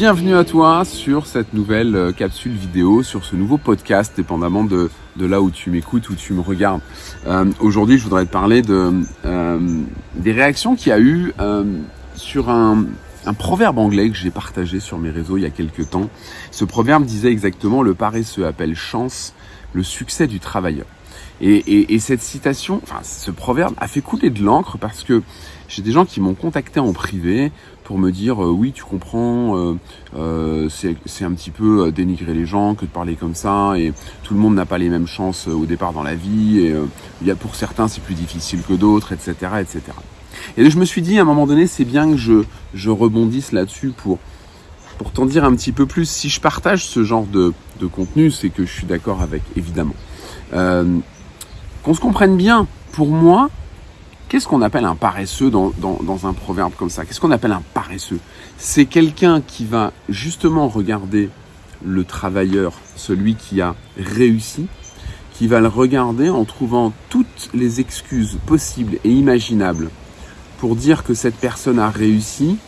Bienvenue à toi sur cette nouvelle euh, capsule vidéo, sur ce nouveau podcast, dépendamment de, là où tu m'écoutes, où tu me regardes. Euh, Aujourd'hui, je voudrais te parler euh, des réactions qu'il y a eu sur un, un proverbe anglais que j'ai partagé sur mes réseaux il y a quelques temps. Ce proverbe disait exactement le paresseux appelle chance le succès du travailleur. Et, et, et, cette citation, enfin ce proverbe a fait couler de l'encre parce que j'ai des gens qui m'ont contacté en privé pour me dire euh, oui tu comprends euh, euh, c'est un petit peu euh, dénigrer les gens que de parler comme ça et tout le monde n'a pas les mêmes chances euh, au départ dans la vie et il y a pour certains c'est plus difficile que d'autres etc etc et je me suis dit à un moment donné c'est bien que je, je rebondisse là-dessus pour pour t'en dire un petit peu plus. Si je partage ce genre de, de contenu c'est que je suis d'accord avec évidemment qu'on se comprenne bien, pour moi, qu'est-ce qu'on appelle un paresseux dans, un proverbe comme ça? Qu'est-ce qu'on appelle un paresseux? C'est quelqu'un qui va justement regarder le travailleur, celui qui a réussi, qui va le regarder en trouvant toutes les excuses possibles et imaginables pour dire que cette personne a réussi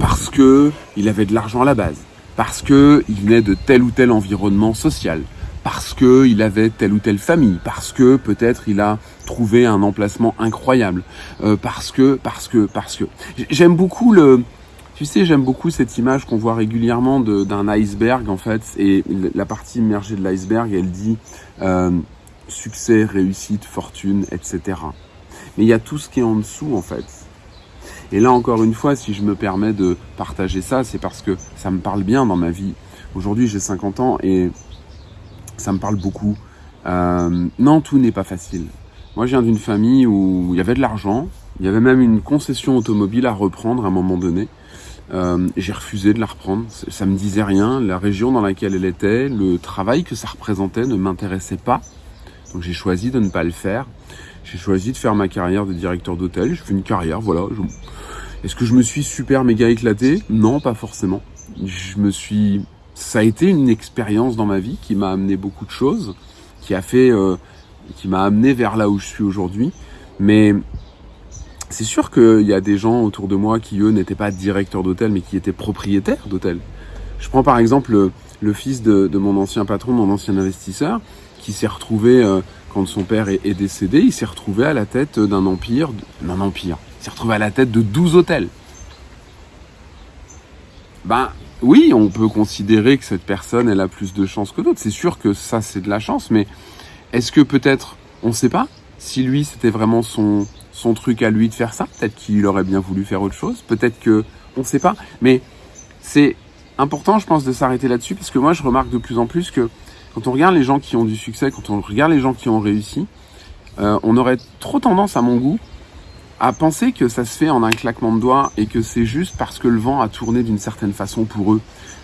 parce que il avait de l'argent à la base, parce que il venait de tel ou tel environnement social, parce que il avait telle ou telle famille, parce que peut-être il a trouvé un emplacement incroyable, euh, parce que, parce que, parce que. J'aime beaucoup le, tu sais, j'aime beaucoup cette image qu'on voit régulièrement d'un iceberg en fait, et la partie immergée de l'iceberg, elle dit euh, succès, réussite, fortune, etc. Mais il y a tout ce qui est en dessous en fait. Et là encore une fois, si je me permets de partager ça, c'est parce que ça me parle bien dans ma vie. Aujourd'hui, j'ai 50 ans et ça me parle beaucoup. Euh, non, tout n'est pas facile. Moi, je viens d'une famille où il y avait de l'argent, il y avait même une concession automobile à reprendre à un moment donné. Euh, j'ai refusé de la reprendre, ça me disait rien, la région dans laquelle elle était, le travail que ça représentait ne m'intéressait pas. Donc j'ai choisi de ne pas le faire. J'ai choisi de faire ma carrière de directeur d'hôtel. Je fais une carrière, voilà. Est-ce que je me suis super méga éclaté? Non, pas forcément. Je me suis ça a été une expérience dans ma vie qui m'a amené beaucoup de choses, qui a fait, euh, qui m'a amené vers là où je suis aujourd'hui. Mais c'est sûr qu'il y a des gens autour de moi qui eux n'étaient pas directeurs d'hôtel, mais qui étaient propriétaires d'hôtel. Je prends par exemple le, fils de, de, mon ancien patron, mon ancien investisseur, qui s'est retrouvé euh, quand son père est, est décédé, il s'est retrouvé à la tête d'un empire, d'un empire. Il s'est retrouvé à la tête de 12 hôtels. Ben, oui, on peut considérer que cette personne, elle a plus de chance que d'autres. C'est sûr que ça, c'est de la chance, mais est-ce que peut-être, on ne sait pas, si lui, c'était vraiment son, son truc à lui de faire ça, peut-être qu'il aurait bien voulu faire autre chose, peut-être que, on ne sait pas, mais c'est important, je pense, de s'arrêter là-dessus, parce que moi, je remarque de plus en plus que quand on regarde les gens qui ont du succès, quand on regarde les gens qui ont réussi, euh, on aurait trop tendance, à mon goût, à penser que ça se fait en un claquement de doigts et que c'est juste parce que le vent a tourné d'une certaine façon pour eux.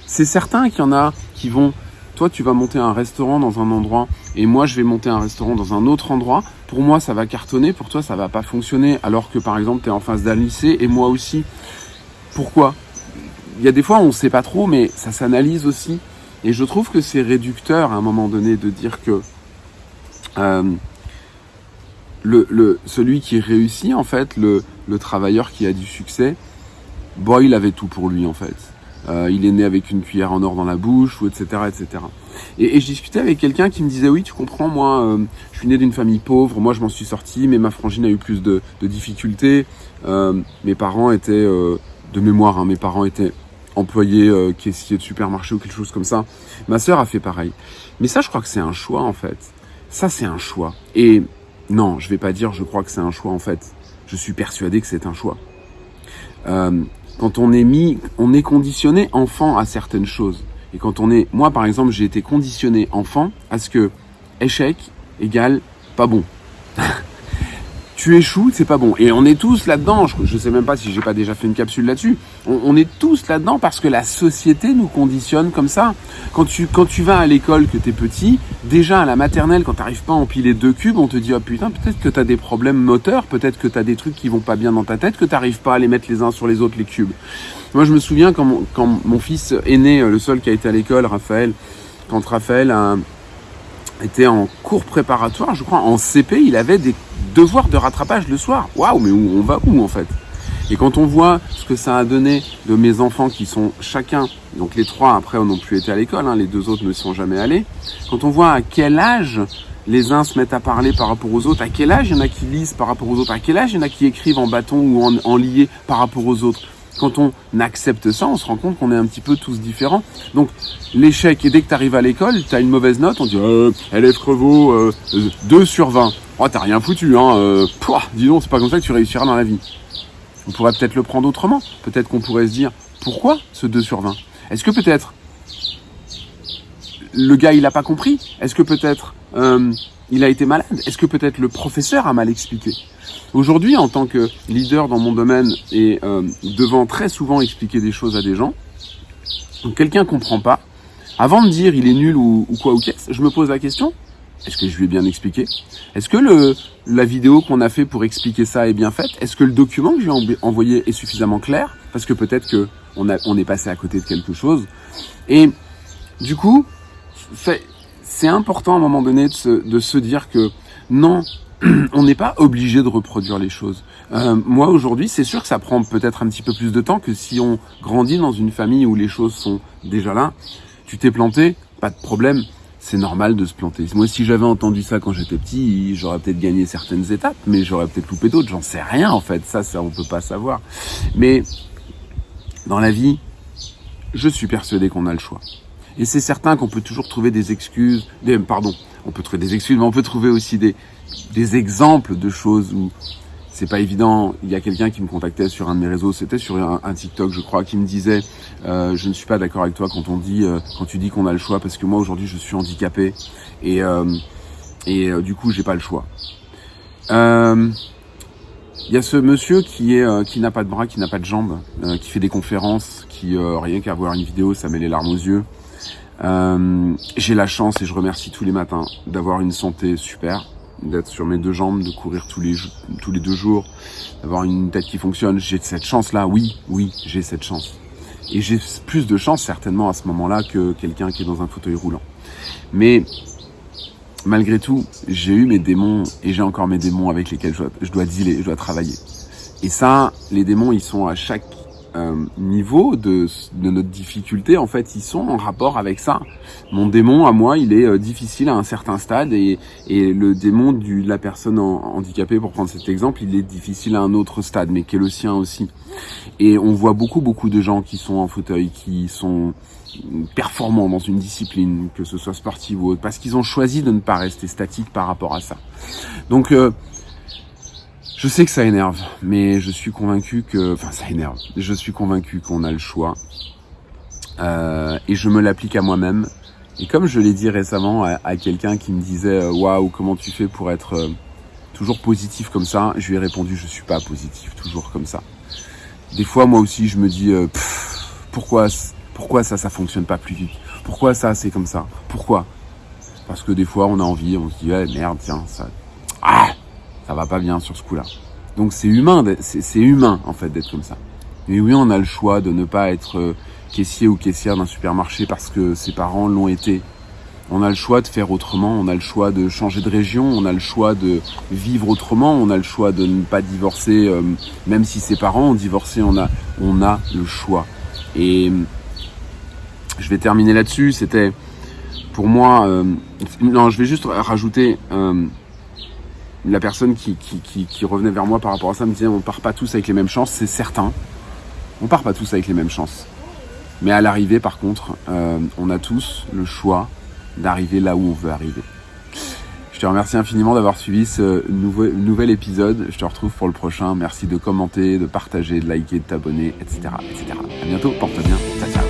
C'est certain qu'il y en a qui vont, toi tu vas monter un restaurant dans un endroit et moi je vais monter un restaurant dans un autre endroit. Pour moi ça va cartonner, pour toi ça va pas fonctionner alors que par exemple tu es en face d'un lycée et moi aussi. Pourquoi? Il y a des fois on sait pas trop mais ça s'analyse aussi et je trouve que c'est réducteur à un moment donné de dire que euh, le, le, celui qui réussit, en fait, le, le travailleur qui a du succès, bon, il avait tout pour lui, en fait. Euh, il est né avec une cuillère en or dans la bouche, ou etc., etc. Et, et je discutais avec quelqu'un qui me disait, oui, tu comprends, moi, euh, je suis né d'une famille pauvre, moi, je m'en suis sorti, mais ma frangine a eu plus de, de difficultés. Euh, mes parents étaient, euh, de mémoire, hein, mes parents étaient employés euh, caissiers de supermarché ou quelque chose comme ça. Ma sœur a fait pareil. Mais ça, je crois que c'est un choix, en fait. Ça, c'est un choix. Et non, je vais pas dire je crois que c'est un choix en fait. Je suis persuadé que c'est un choix. Euh, quand on est mis, on est conditionné enfant à certaines choses. Et quand on est, moi par exemple, j'ai été conditionné enfant à ce que échec égale pas bon. Tu échoues, c'est pas bon. Et on est tous là-dedans. Je, je sais même pas si j'ai pas déjà fait une capsule là-dessus. On, est tous là-dedans parce que la société nous conditionne comme ça. Quand tu, quand tu vas à l'école, que t'es petit, déjà à la maternelle, quand t'arrives pas à empiler deux cubes, on te dit, oh putain, peut-être que t'as des problèmes moteurs, peut-être que t'as des trucs qui vont pas bien dans ta tête, que t'arrives pas à les mettre les uns sur les autres, les cubes. Moi, je me souviens quand mon, quand mon fils est né, le seul qui a été à l'école, Raphaël, quand Raphaël était en cours préparatoire, je crois, en CP, il avait des devoirs de rattrapage le soir. Waouh, mais où, on va où en fait? Et quand on voit ce que ça a donné de mes enfants qui sont chacun, donc les trois après n'ont plus été à l'école, hein, les deux autres ne sont jamais allés, quand on voit à quel âge les uns se mettent à parler par rapport aux autres, à quel âge il y en a qui lisent par rapport aux autres, à quel âge il y en a qui écrivent en bâton ou en, en lié par rapport aux autres. Quand on accepte ça, on se rend compte qu'on est un petit peu tous différents. Donc l'échec, et dès que tu arrives à l'école, tu as une mauvaise note, on dit euh, élève Crevaux, euh, 2 sur 20. Oh, t'as rien foutu, hein. Euh, pouah, dis donc, c'est pas comme ça que tu réussiras dans la vie. On pourrait peut-être le prendre autrement. Peut-être qu'on pourrait se dire, pourquoi ce 2 sur 20 Est-ce que peut-être le gars, il a pas compris? Est-ce que peut-être euh, il a été malade? Est-ce que peut-être le professeur a mal expliqué? Aujourd'hui, en tant que leader dans mon domaine et euh, devant très souvent expliquer des choses à des gens, quelqu'un comprend pas, avant de dire il est nul ou quoi ou qu'est-ce, je me pose la question est-ce que je lui ai bien expliqué? Est-ce que le, la vidéo qu'on a fait pour expliquer ça est bien faite? Est-ce que le document que je lui ai envoyé est suffisamment clair? Parce que peut-être que on, a, on est passé à côté de quelque chose. Et du coup, c'est important à un moment donné de se, de se dire que non, on n'est pas obligé de reproduire les choses. Euh, moi aujourd'hui, c'est sûr que ça prend peut-être un petit peu plus de temps que si on grandit dans une famille où les choses sont déjà là. Tu t'es planté, pas de problème c'est normal de se planter. Moi, si j'avais entendu ça quand j'étais petit, j'aurais peut-être gagné certaines étapes, mais j'aurais peut-être loupé d'autres. J'en sais rien, en fait. Ça, ça, on peut pas savoir. Mais dans la vie, je suis persuadé qu'on a le choix. Et c'est certain qu'on peut toujours trouver des excuses, pardon, on peut trouver des excuses, mais on peut trouver aussi des, des exemples de choses où c'est pas évident. Il y a quelqu'un qui me contactait sur un de mes réseaux, c'était sur un, TikTok, je crois, qui me disait euh, je ne suis pas d'accord avec toi quand on dit, euh, quand tu dis qu'on a le choix, parce que moi aujourd'hui je suis handicapé et euh, et euh, du coup j'ai pas le choix. Euh, il y a ce monsieur qui est euh, qui n'a pas de bras, qui n'a pas de jambes, qui fait des conférences, qui rien qu'à voir une vidéo, ça met les larmes aux yeux. j'ai la chance et je remercie tous les matins d'avoir une santé super, d'être sur mes deux jambes, de courir tous les, tous les deux jours, d'avoir une tête qui fonctionne. J'ai cette chance-là, oui, oui, j'ai cette chance. Et j'ai plus de chance certainement à ce moment-là que quelqu'un qui est dans un fauteuil roulant. Mais malgré tout, j'ai eu mes démons et j'ai encore mes démons avec lesquels je dois, je dois dealer, je dois travailler. Et ça, les démons, ils sont à chaque euh, niveau de, de, notre difficulté, en fait, ils sont en rapport avec ça. Mon démon, à moi, il est euh, difficile à un certain stade et, et le démon du, de la personne handicapée, pour prendre cet exemple, il est difficile à un autre stade, mais qui est le sien aussi. Et on voit beaucoup, beaucoup de gens qui sont en fauteuil, qui sont performants dans une discipline, que ce soit sportive ou autre, parce qu'ils ont choisi de ne pas rester statiques par rapport à ça. Donc, euh, je sais que ça énerve, mais je suis convaincu que... Enfin, ça énerve. Je suis convaincu qu'on a le choix. Euh, et je me l'applique à moi-même. Et comme je l'ai dit récemment à, quelqu'un qui me disait euh, « Waouh, comment tu fais pour être euh, toujours positif comme ça ?» Je lui ai répondu « Je suis pas positif, toujours comme ça. » Des fois, moi aussi, je me dis euh, Pourquoi pourquoi ça, ça fonctionne pas plus vite? Pourquoi ça, c'est comme ça? Pourquoi? Parce que des fois, on a envie, on se dit eh, merde, tiens, ça... Ça va pas bien sur ce coup-là. Donc c'est humain, c'est humain en fait d'être comme ça. Mais oui, on a le choix de ne pas être euh, caissier ou caissière d'un supermarché parce que ses parents l'ont été. On a le choix de faire autrement, on a le choix de changer de région, on a le choix de vivre autrement, on a le choix de ne pas divorcer, euh, même si ses parents ont divorcé, on a, on a le choix. Et je vais terminer là-dessus. C'était pour moi, euh, non, je vais juste rajouter. La personne qui, revenait vers moi par rapport à ça me disait on part pas tous avec les mêmes chances, c'est certain. On part pas tous avec les mêmes chances. Mais à l'arrivée, par contre, euh, on a tous le choix d'arriver là où on veut arriver. Je te remercie infiniment d'avoir suivi ce nouvel épisode. Je te retrouve pour le prochain. Merci de commenter, de partager, de liker, de t'abonner, etc., etc. À bientôt. Porte bien. Ciao, ciao.